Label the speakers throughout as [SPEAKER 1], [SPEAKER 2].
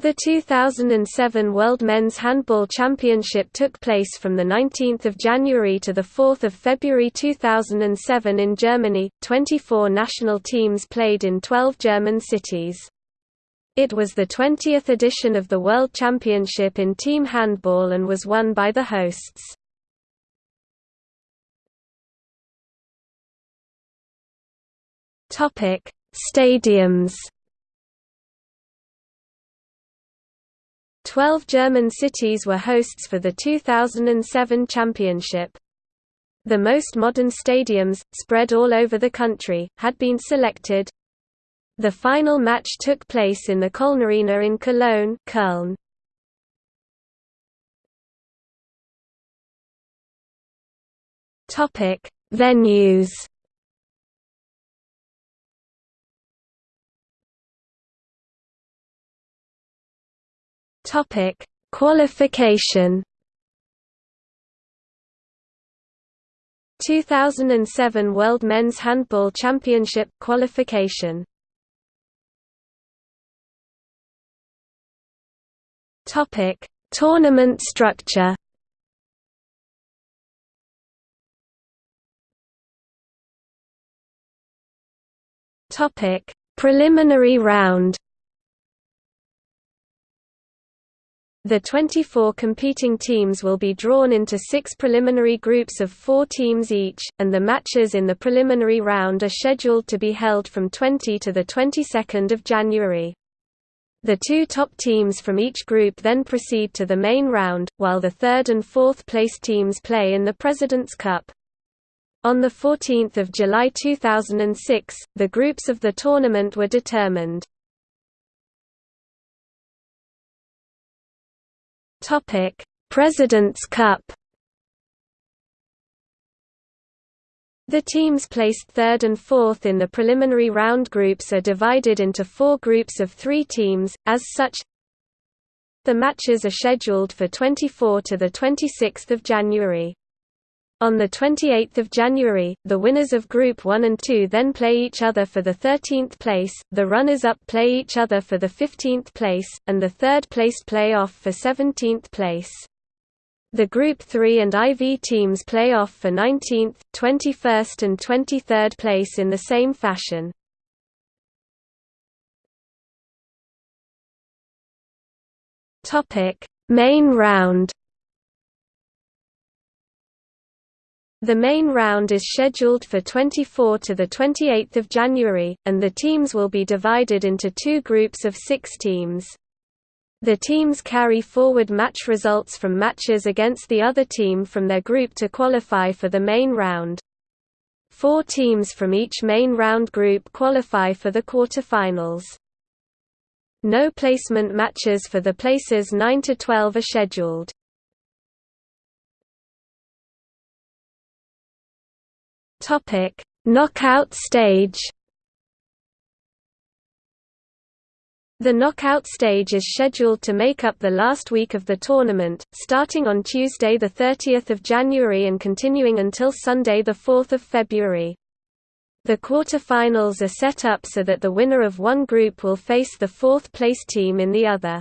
[SPEAKER 1] The 2007 World Men's Handball Championship took place from 19 January to 4 February 2007 in Germany. 24 national teams played in 12 German cities. It was the 20th edition of the World Championship in team handball and was won by the hosts. Stadiums Twelve German cities were hosts for the 2007 championship. The most modern stadiums, spread all over the country, had been selected. The final match took place in the Kölnarena in Cologne Köln. Venues Topic: Qualification. 2007 World Men's Handball Championship qualification. Topic: Tournament structure. Topic: Preliminary round The 24 competing teams will be drawn into six preliminary groups of four teams each, and the matches in the preliminary round are scheduled to be held from 20 to the 22nd of January. The two top teams from each group then proceed to the main round, while the third and fourth place teams play in the President's Cup. On 14 July 2006, the groups of the tournament were determined. Topic: President's Cup. The teams placed third and fourth in the preliminary round groups are divided into four groups of three teams, as such The matches are scheduled for 24 to 26 January. On 28 January, the winners of Group 1 and 2 then play each other for the 13th place, the runners-up play each other for the 15th place, and the third-placed play off for 17th place. The Group 3 and IV teams play off for 19th, 21st and 23rd place in the same fashion. Main round The main round is scheduled for 24 to the 28th of January, and the teams will be divided into two groups of six teams. The teams carry forward match results from matches against the other team from their group to qualify for the main round. Four teams from each main round group qualify for the quarterfinals. No placement matches for the places 9 to 12 are scheduled. Topic: Knockout stage. The knockout stage is scheduled to make up the last week of the tournament, starting on Tuesday 30 January and continuing until Sunday 4 February. The quarter-finals are set up so that the winner of one group will face the fourth-place team in the other.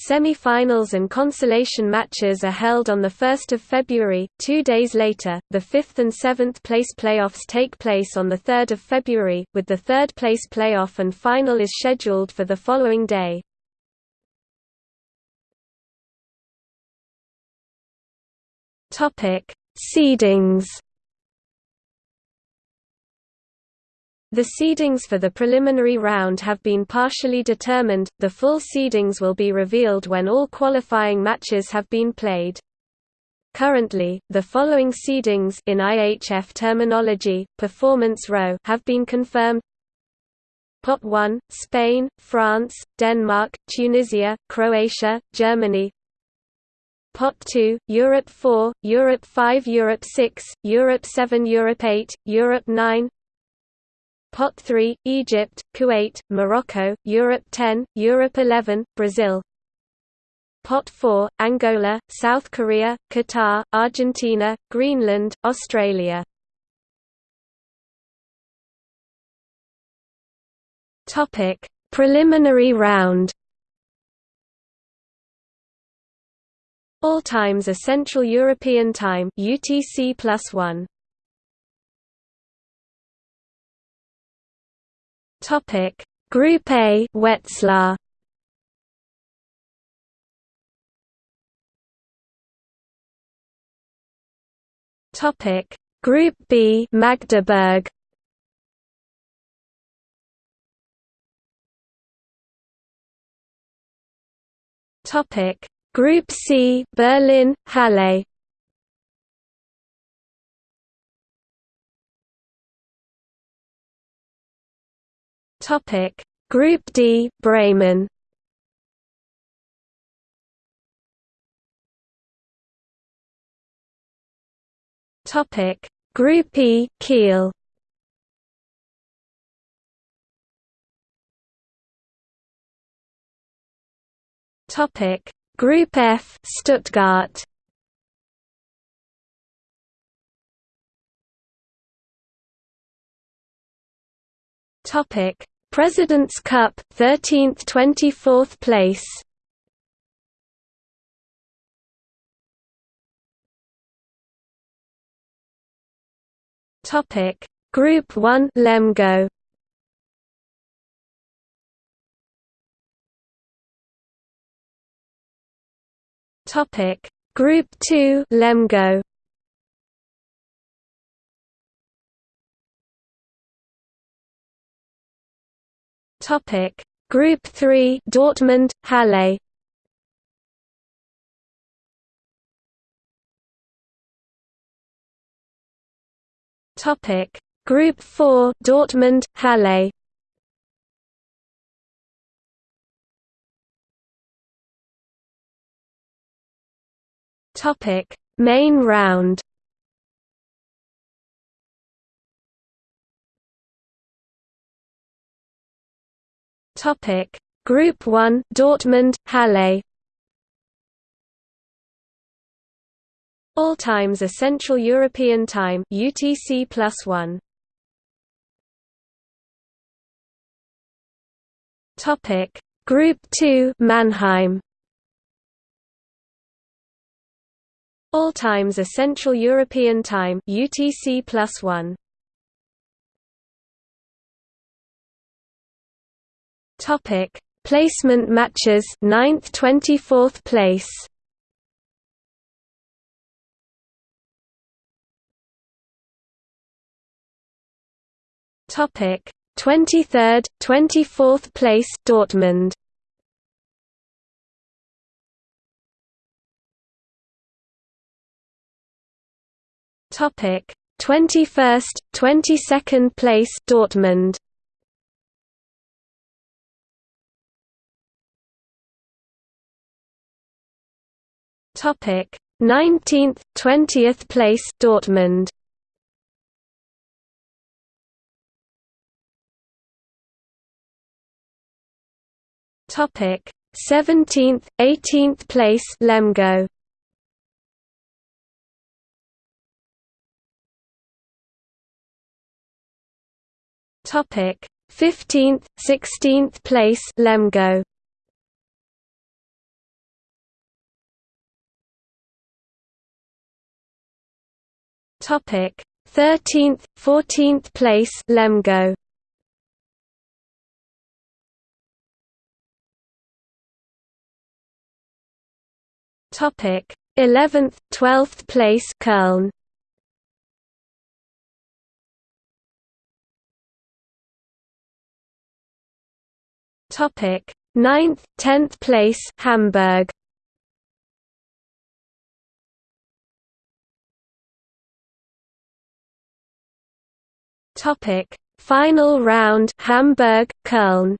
[SPEAKER 1] Semi-finals and consolation matches are held on 1 February. Two days later, the 5th and 7th place playoffs take place on 3 February, with the third place playoff and final is scheduled for the following day. Seedings The seedings for the preliminary round have been partially determined, the full seedings will be revealed when all qualifying matches have been played. Currently, the following seedings in IHF terminology, performance row have been confirmed. Pot 1, Spain, France, Denmark, Tunisia, Croatia, Germany. Pot 2, Europe 4, Europe 5 Europe 6, Europe 7 Europe 8, Europe 9 POT 3, Egypt, Kuwait, Morocco, Europe 10, Europe 11, Brazil POT 4, Angola, South Korea, Qatar, Argentina, Greenland, Australia Topic: Preliminary round. All times are Central European Time (UTC+1). Topic. Group A Wetzlar. Topic. Group B Magdeburg. Topic. Group C Berlin Halle Topic Group D Bremen. Topic Group E Kiel. Topic Group F Stuttgart. Topic President's Cup 13th 24th place. Topic. Group 1 Lemgo. Topic. Group 2 Lemgo Topic. Group 3 Dortmund Halle. Topic. Group 4 Dortmund Halle. Topic: Main round. Topic: Group 1 Dortmund Halle All times are Central European Time UTC plus 1. Topic Group 2 Mannheim All times are Central European Time UTC plus 1. Topic: Placement matches 9th 24th place. Topic: 23rd, 24th place Dortmund. Topic: 21st, 22nd place Dortmund. Topic: 19th, 20th place Dortmund. Topic: 17th, 18th place Lemgo. Topic: 15th, 16th place Lemgo. Topic: 13th, 14th place Lemgo. Topic: 11th, 12th place Köln. Topic: 9th, 10th place Hamburg. Topic: Final round Hamburg, Köln.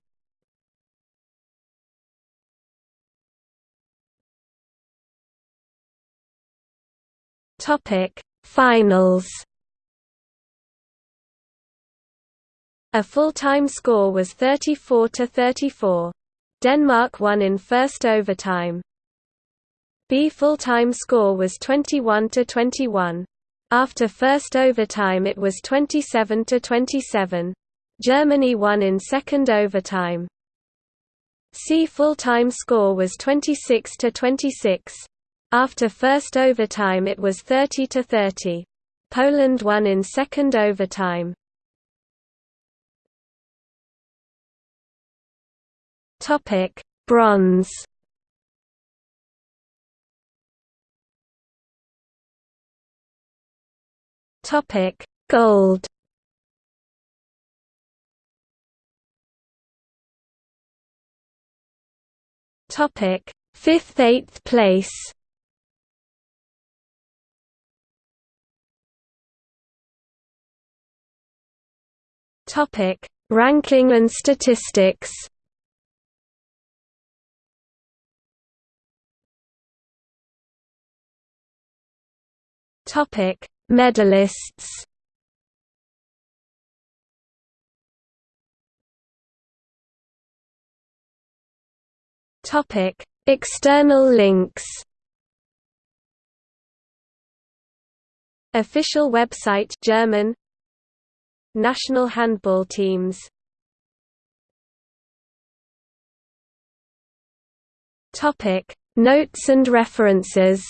[SPEAKER 1] Topic: Finals. A full-time score was 34 to 34. Denmark won in first overtime. B full-time score was 21 to 21. After first overtime it was 27 to 27. Germany won in second overtime. C full-time score was 26 to 26. After first overtime it was 30 to 30. Poland won in second overtime. Topic: Bronze. Topic: Gold. Topic: Fifth, eighth place. Topic: Ranking and statistics. Topic: Medalists. Topic: External links. Official website German National handball teams Topic Notes and references